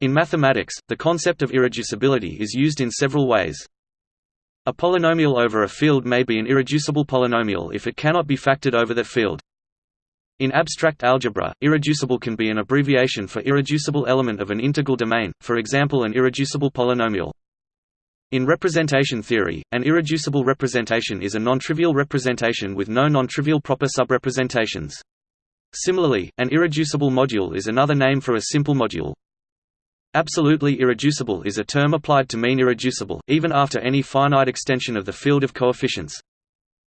In mathematics, the concept of irreducibility is used in several ways. A polynomial over a field may be an irreducible polynomial if it cannot be factored over that field. In abstract algebra, irreducible can be an abbreviation for irreducible element of an integral domain, for example an irreducible polynomial. In representation theory, an irreducible representation is a non-trivial representation with no non-trivial proper subrepresentations. Similarly, an irreducible module is another name for a simple module. Absolutely irreducible is a term applied to mean irreducible, even after any finite extension of the field of coefficients.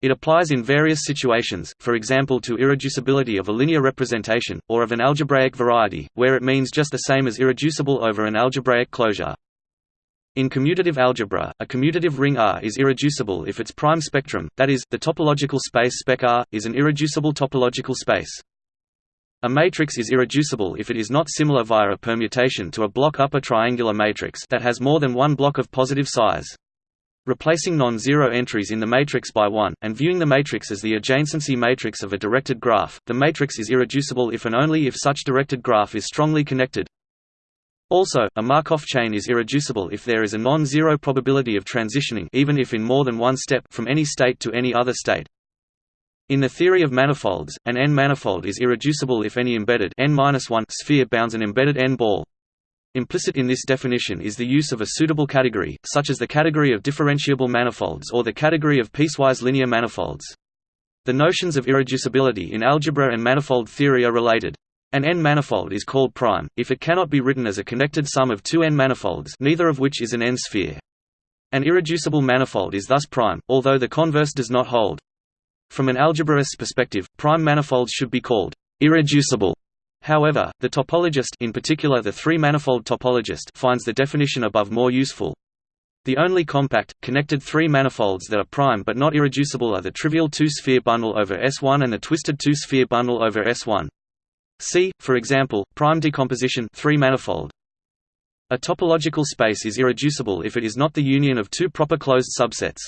It applies in various situations, for example to irreducibility of a linear representation, or of an algebraic variety, where it means just the same as irreducible over an algebraic closure. In commutative algebra, a commutative ring R is irreducible if its prime spectrum, that is, the topological space spec R, is an irreducible topological space. A matrix is irreducible if it is not similar via a permutation to a block upper triangular matrix that has more than one block of positive size. Replacing non-zero entries in the matrix by 1, and viewing the matrix as the adjacency matrix of a directed graph, the matrix is irreducible if and only if such directed graph is strongly connected, also, a Markov chain is irreducible if there is a non-zero probability of transitioning even if in more than one step from any state to any other state. In the theory of manifolds, an n-manifold is irreducible if any embedded n sphere bounds an embedded n-ball. Implicit in this definition is the use of a suitable category, such as the category of differentiable manifolds or the category of piecewise linear manifolds. The notions of irreducibility in algebra and manifold theory are related. An n-manifold is called prime, if it cannot be written as a connected sum of two n-manifolds neither of which is an n-sphere. An irreducible manifold is thus prime, although the converse does not hold. From an algebraist's perspective, prime manifolds should be called irreducible. However, the topologist in particular the three-manifold topologist finds the definition above more useful. The only compact, connected three manifolds that are prime but not irreducible are the trivial two-sphere bundle over S1 and the twisted two-sphere bundle over S1. See, for example, prime decomposition three-manifold. A topological space is irreducible if it is not the union of two proper closed subsets.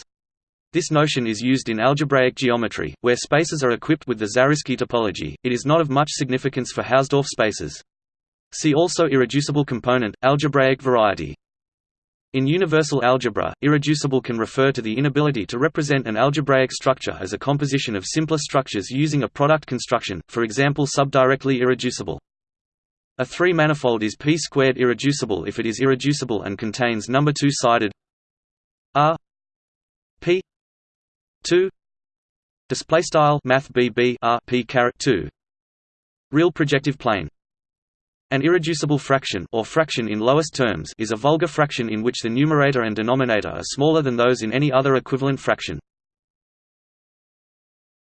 This notion is used in algebraic geometry, where spaces are equipped with the Zariski topology. It is not of much significance for Hausdorff spaces. See also irreducible component, algebraic variety. In universal algebra, irreducible can refer to the inability to represent an algebraic structure as a composition of simpler structures using a product construction, for example subdirectly irreducible. A three-manifold is p-squared irreducible if it is irreducible and contains number two-sided r p 2 display style math bb caret 2 real projective plane. An irreducible fraction or fraction in lowest terms is a vulgar fraction in which the numerator and denominator are smaller than those in any other equivalent fraction.